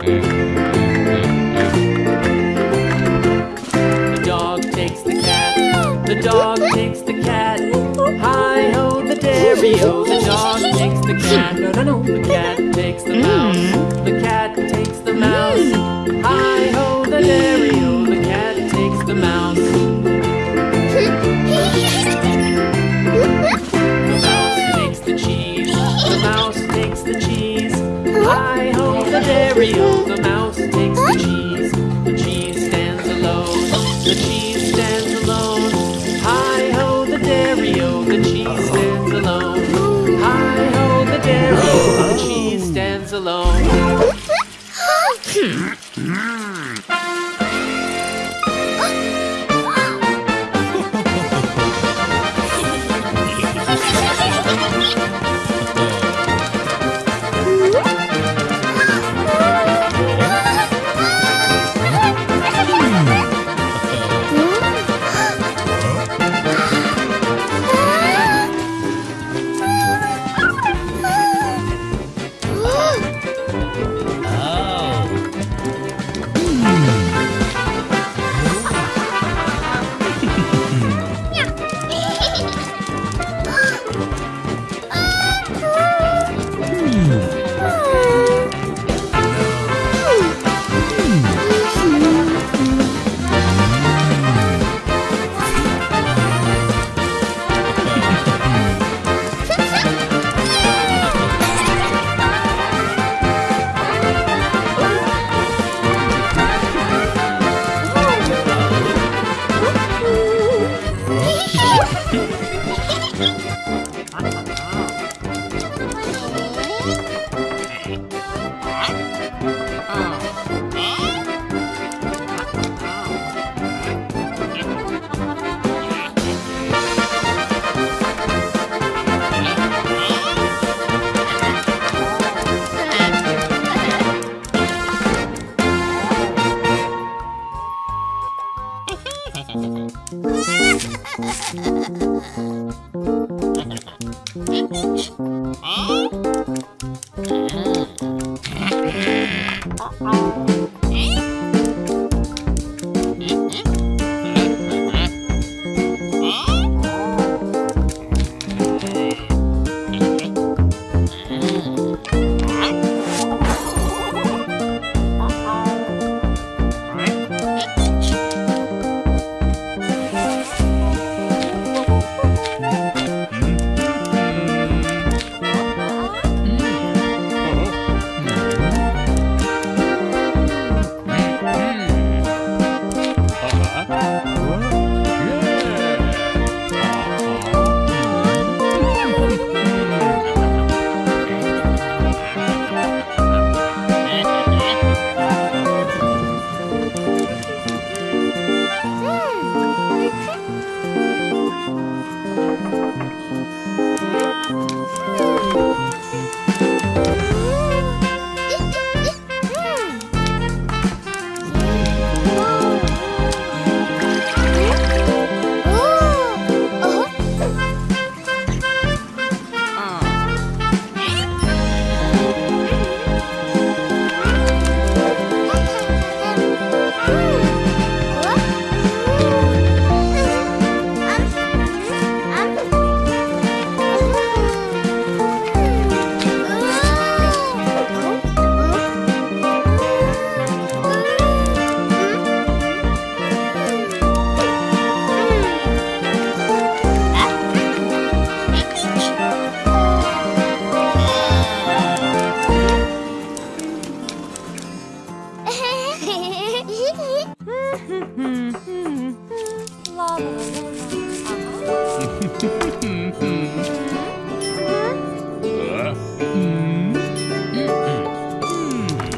The dog takes the cat, the dog takes the cat. Hi ho, the dairy o, the dog takes the cat. No, no, no, the cat takes the mouse, the cat takes the mouse. Hi ho, the dairy o, the cat takes the mouse. Ho, the mouse takes the cheese. The cheese stands alone, the cheese stands alone. Hi ho, the dairy o, the cheese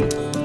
Twinkle,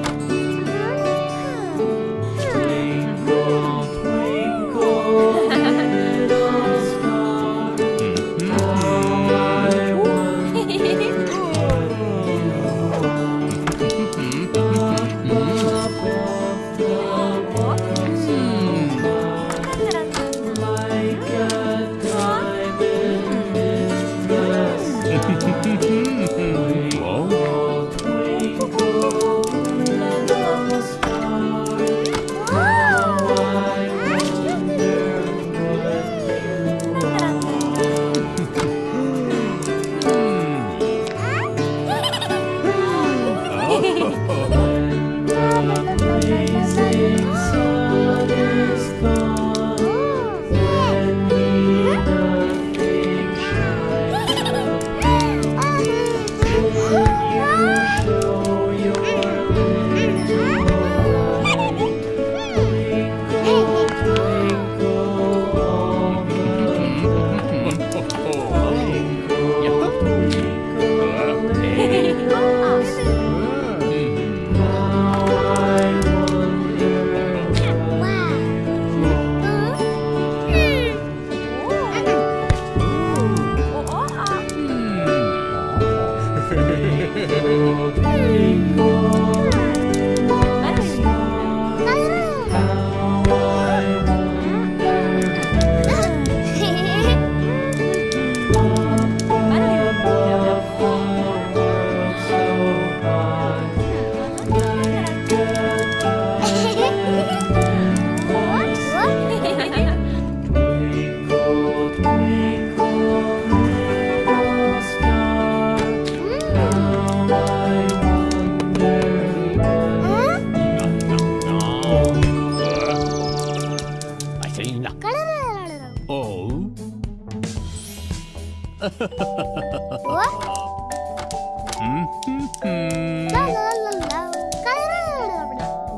음.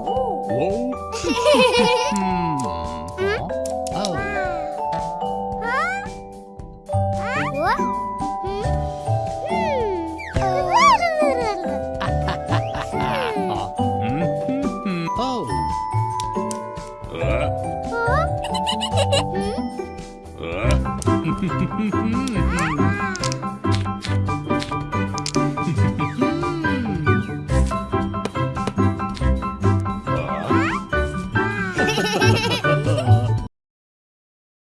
오. 음. Hmm.